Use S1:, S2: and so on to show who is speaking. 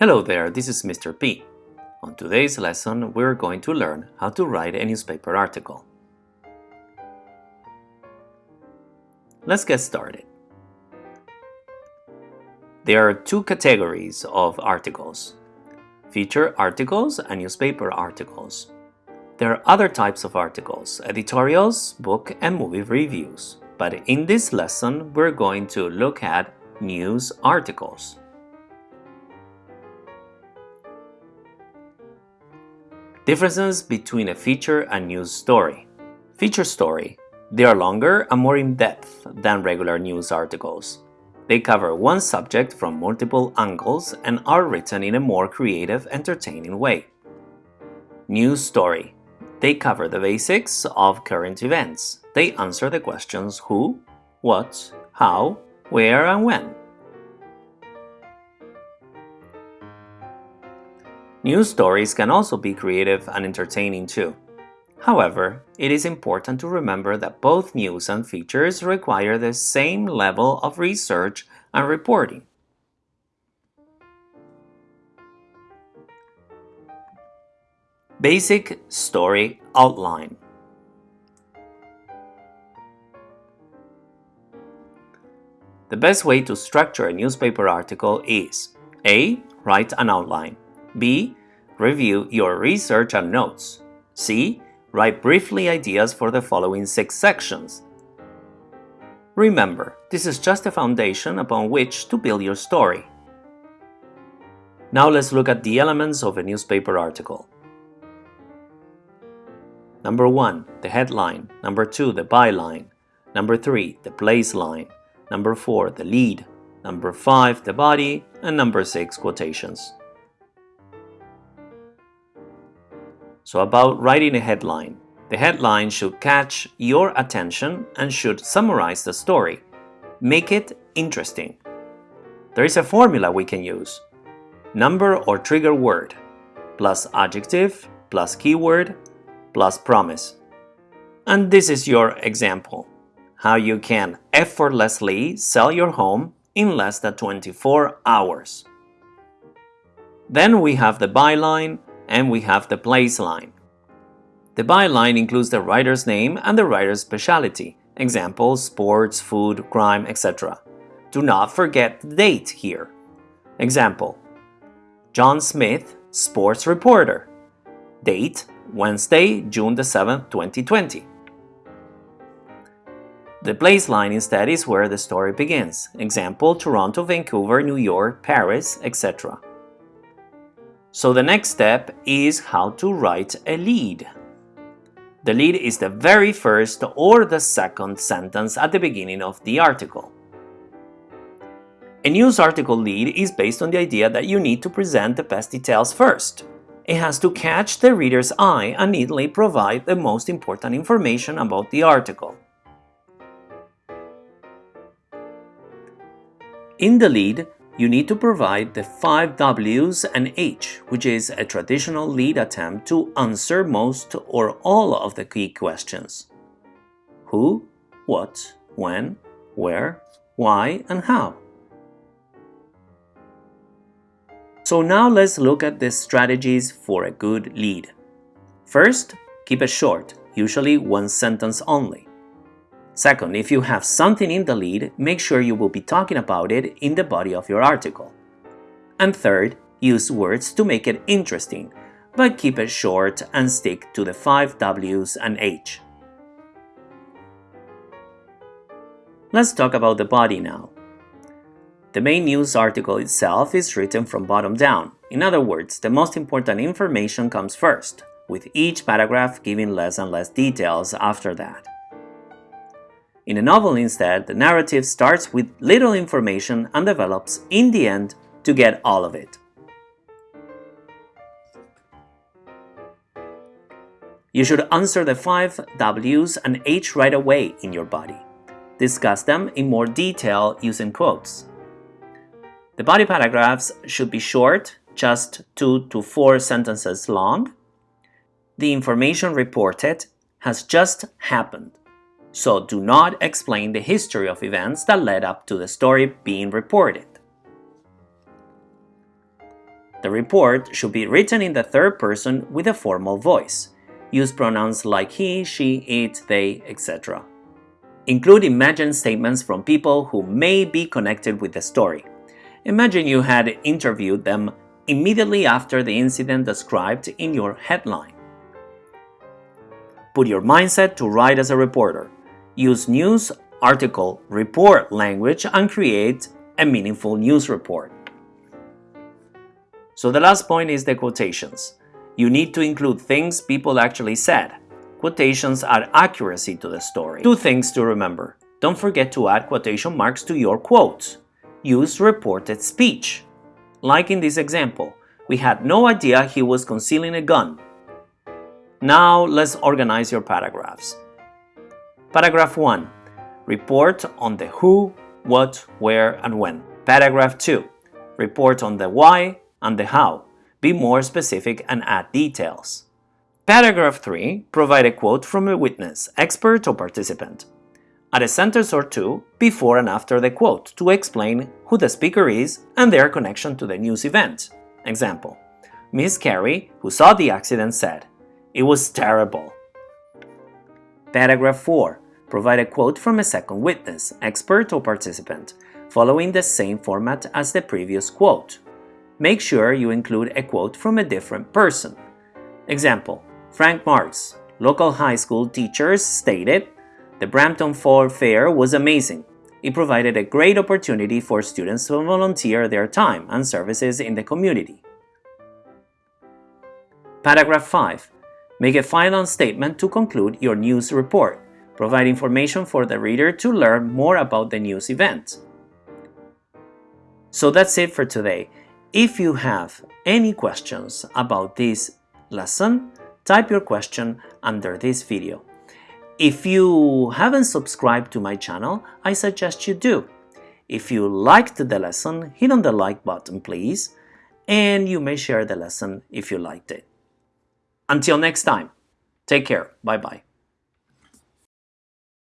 S1: Hello there, this is Mr. P. On today's lesson, we're going to learn how to write a newspaper article. Let's get started. There are two categories of articles, feature articles and newspaper articles. There are other types of articles, editorials, book and movie reviews. But in this lesson, we're going to look at news articles. Differences between a feature and news story. Feature story. They are longer and more in-depth than regular news articles. They cover one subject from multiple angles and are written in a more creative, entertaining way. News story. They cover the basics of current events. They answer the questions who, what, how, where and when. News stories can also be creative and entertaining too. However, it is important to remember that both news and features require the same level of research and reporting. Basic Story Outline The best way to structure a newspaper article is A. Write an outline B. Review your research and notes C. Write briefly ideas for the following six sections. Remember, this is just a foundation upon which to build your story. Now let's look at the elements of a newspaper article. Number 1. The headline. Number 2. The byline. Number 3. The place line. Number 4. The lead. Number 5. The body. And number 6. Quotations. So about writing a headline. The headline should catch your attention and should summarize the story. Make it interesting. There is a formula we can use. Number or trigger word plus adjective plus keyword plus promise. And this is your example, how you can effortlessly sell your home in less than 24 hours. Then we have the byline and we have the place line. The byline includes the writer's name and the writer's specialty, examples, sports, food, crime, etc. Do not forget the date here. Example, John Smith, sports reporter. Date, Wednesday, June the 7th, 2020. The place line instead is where the story begins. Example, Toronto, Vancouver, New York, Paris, etc. So the next step is how to write a lead. The lead is the very first or the second sentence at the beginning of the article. A news article lead is based on the idea that you need to present the best details first. It has to catch the reader's eye and neatly provide the most important information about the article. In the lead, you need to provide the 5 W's and H, which is a traditional lead attempt to answer most or all of the key questions. Who, what, when, where, why, and how. So now let's look at the strategies for a good lead. First, keep it short, usually one sentence only. Second, if you have something in the lead, make sure you will be talking about it in the body of your article. And third, use words to make it interesting, but keep it short and stick to the 5 W's and H. Let's talk about the body now. The main news article itself is written from bottom down. In other words, the most important information comes first, with each paragraph giving less and less details after that. In a novel instead, the narrative starts with little information and develops in the end to get all of it. You should answer the 5 W's and H right away in your body. Discuss them in more detail using quotes. The body paragraphs should be short, just two to four sentences long. The information reported has just happened, so do not explain the history of events that led up to the story being reported. The report should be written in the third person with a formal voice. Use pronouns like he, she, it, they, etc. Include imagined statements from people who may be connected with the story. Imagine you had interviewed them immediately after the incident described in your headline. Put your mindset to write as a reporter. Use news, article, report language and create a meaningful news report. So the last point is the quotations. You need to include things people actually said. Quotations add accuracy to the story. Two things to remember. Don't forget to add quotation marks to your quotes. Use reported speech. Like in this example, we had no idea he was concealing a gun. Now let's organize your paragraphs. Paragraph 1. Report on the who, what, where, and when. Paragraph 2. Report on the why and the how. Be more specific and add details. Paragraph 3. Provide a quote from a witness, expert, or participant. Add a sentence or two before and after the quote to explain who the speaker is and their connection to the news event. Example Miss Carey, who saw the accident, said, It was terrible. Paragraph 4. Provide a quote from a second witness, expert, or participant, following the same format as the previous quote. Make sure you include a quote from a different person. Example Frank Marks, local high school teachers, stated, The Brampton Fall Fair was amazing. It provided a great opportunity for students to volunteer their time and services in the community. Paragraph 5. Make a final statement to conclude your news report. Provide information for the reader to learn more about the news event. So that's it for today. If you have any questions about this lesson, type your question under this video. If you haven't subscribed to my channel, I suggest you do. If you liked the lesson, hit on the like button please, and you may share the lesson if you liked it. Until next time, take care, bye bye.